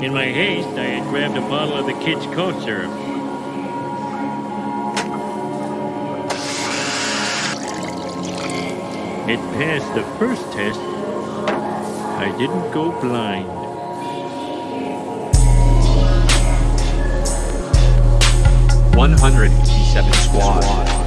In my haste, I had grabbed a bottle of the kids' cough syrup. It passed the first test. I didn't go blind. One hundred eighty-seven squad.